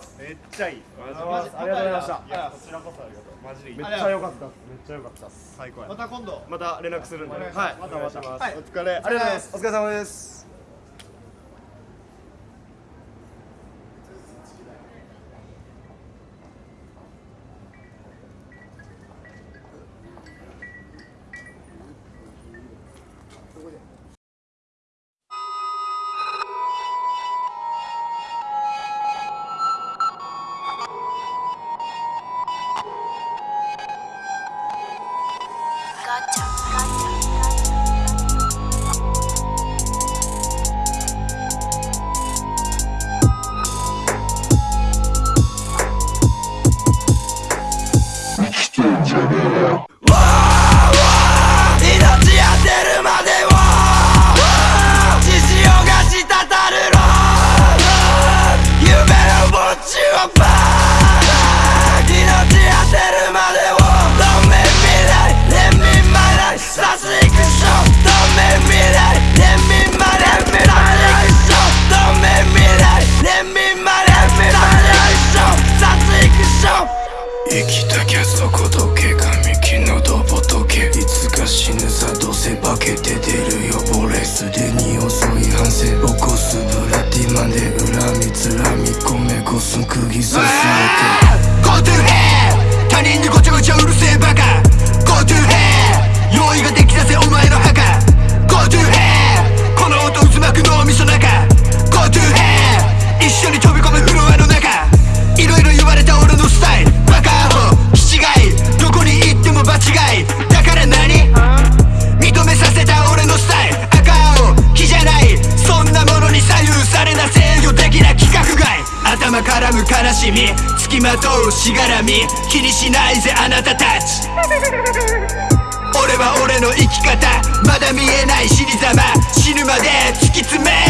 ちゃいい。ありがとうございました。いやこちらこそありがとう。マジで。めっちゃ良かったっす。めっちゃ良かったっす。最高やまた今度。また連絡するんで。はいお願いします。またまたますはいお疲れ。ありがとうございます。お疲れ様ですこらむ悲しみ付きまとうしがらみ気にしないぜあなたたち。俺は俺の生き方まだ見えない死にざま死ぬまで突き詰め。